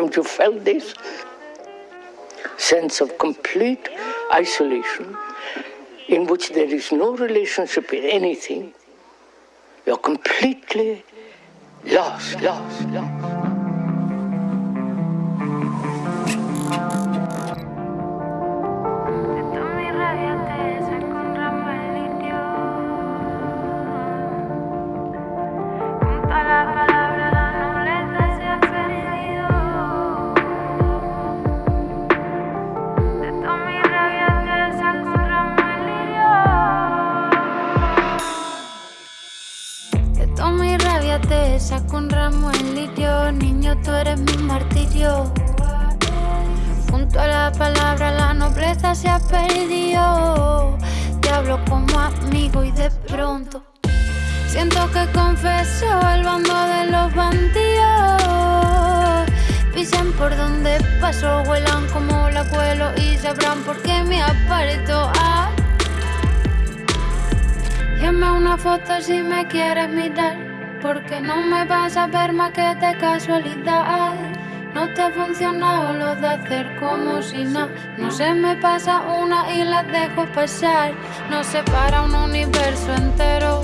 Haven't you felt this? Sense of complete isolation in which there is no relationship with anything. You're completely lost, lost, lost. La nobleza se ha perdido. Te hablo como amigo y de pronto siento que confeso el bando de los bandidos. Pisan por donde paso, vuelan como la cuelo y sabrán por qué me aparto. Ah. Una foto si me quieres mirar. Porque no me vas a ver más que de casualidad. No te ha funcionado lo de hacer como si no. No se me pasa una y la dejo pasar. No se para un universo entero.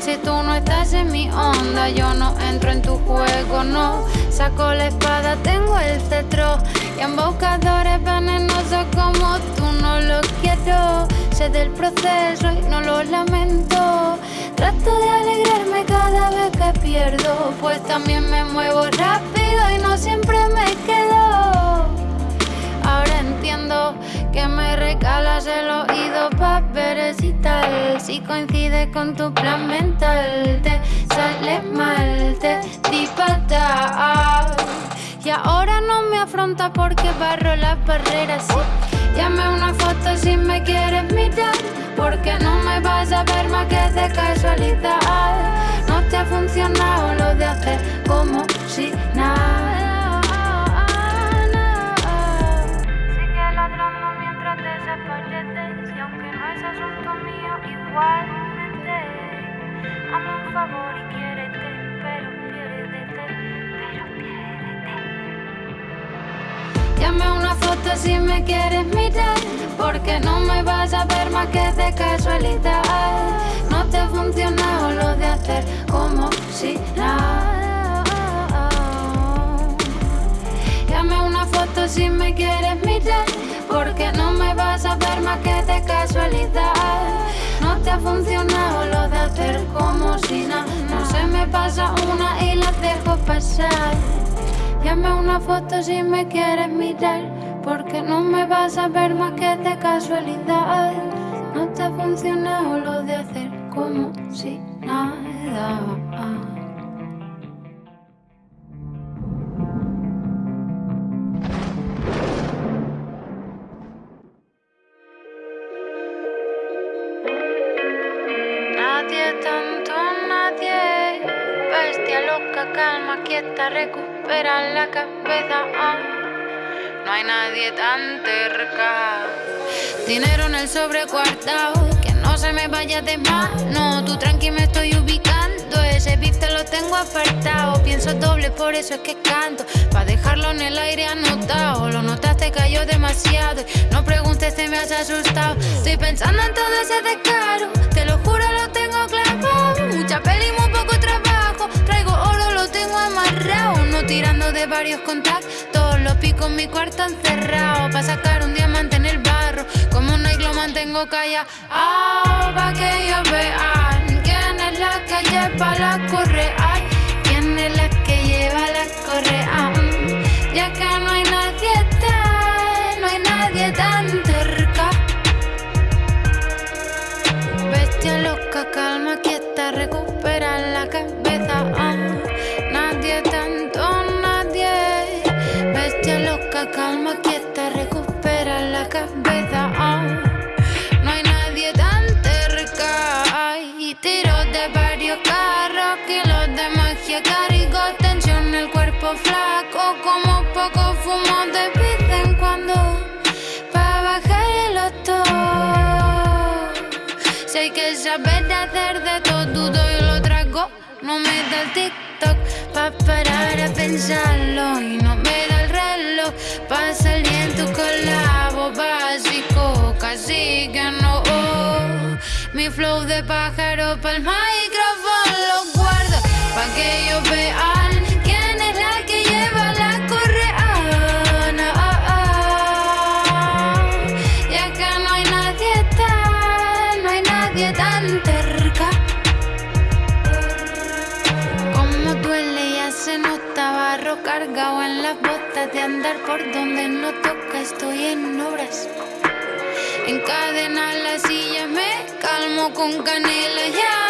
Si tú no estás en mi onda, yo no entro en tu juego, no. Saco la espada, tengo el cetro. Y embocadores venenosos como tú no lo quiero. Sé del proceso y no lo lamento. Trato de pues también me muevo rápido y no siempre me quedo. Ahora entiendo que me recalas el oído para ver si tal, si coincide con tu plan mental, te sale mal, te di Y ahora no me afronta porque barro las barreras. Llame una foto si me quieres mirar, porque no me vas a ver más que de casualidad. Te ha funcionado lo de hacer como si nada. Sigue ladrando mientras desapareces, y aunque no es asunto mío, igualmente. Hazme un favor y quiérete, pero piérdete, pero piérdete. Llame una foto si me quieres mirar, porque no me vas a ver más que de casualidad. Funcionado lo de hacer como si nada. Llame una foto si me quieres mirar, porque no me vas a ver más que de casualidad. No te ha funcionado lo de hacer como si nada. No se me pasa una y la dejo pasar. Llame una foto si me quieres mirar porque no me vas a ver más que de casualidad. No te ha funcionado lo de hacer como si nada. Nadie, tanto nadie. Bestia loca, calma, quieta, recupera la cabeza. Ah. No hay nadie tan cerca. Dinero en el sobrecuartado, que no se me vaya de mano. Tú tranqui me estoy ubicando, ese beef te lo tengo apartado. Pienso doble, por eso es que canto. Pa' dejarlo en el aire anotado. Lo notaste, cayó demasiado. No preguntes, te me has asustado. Estoy pensando en todo ese descaro. Te lo juro, lo tengo clavado. Mucha peli, muy poco trabajo. Traigo oro, lo tengo amarrado. No tirando de varios contactos lo pico en mi cuarto encerrado. Pa' sacar un diamante en el barro. Como un lo mantengo callado. pa' que ellos vean quién es la que lleva la correa. Quién es la que lleva la correa. Ya que no hay nadie tan, no hay nadie tan cerca. Bestia loca, calma, quieta, recupera No me da el TikTok pa' parar a pensarlo y no me da el reloj pa' salir en tu colabo básico, casi que no. Mi flow de pájaro pa'l micrófono lo guardo pa' que yo cargado en las botas de andar por donde no toca, estoy en obras. Encadena la silla, me calmo con canela. Ya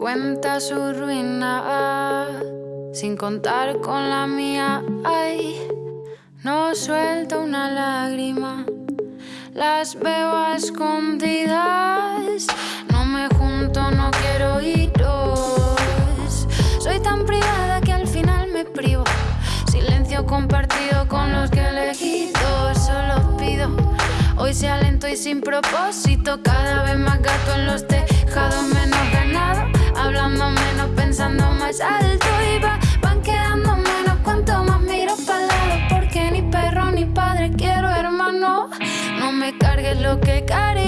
cuenta su ruina sin contar con la mía. Ay, no suelto una lágrima. Las veo escondidas. No me junto, no quiero iros. Sin propósito. Cada vez más gato en los tejados, menos ganado. Hablando menos, pensando más alto. Y va, van quedando menos. Cuanto más miro para lado. Porque ni perro ni padre quiero, hermano. No me cargues lo que cargas.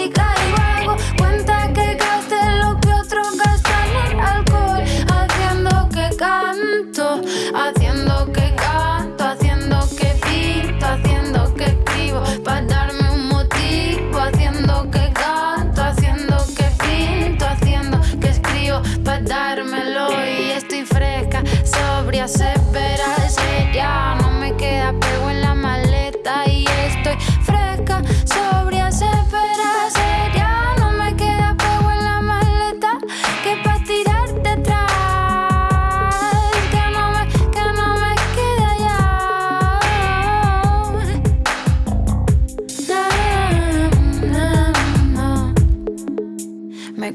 Me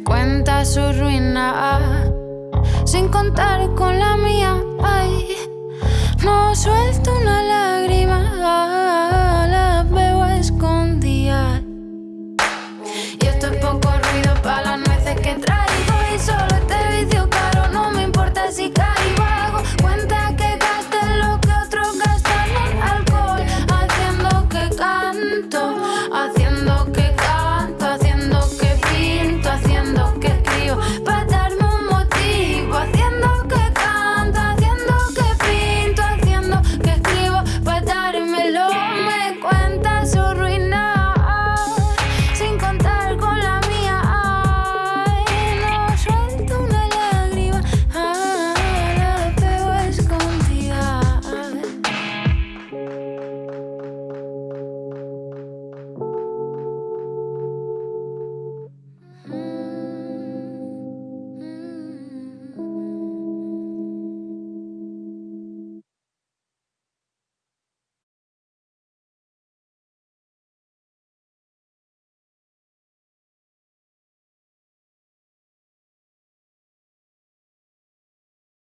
Cuenta su ruina sin contar con la mía. No suelto una lágrima.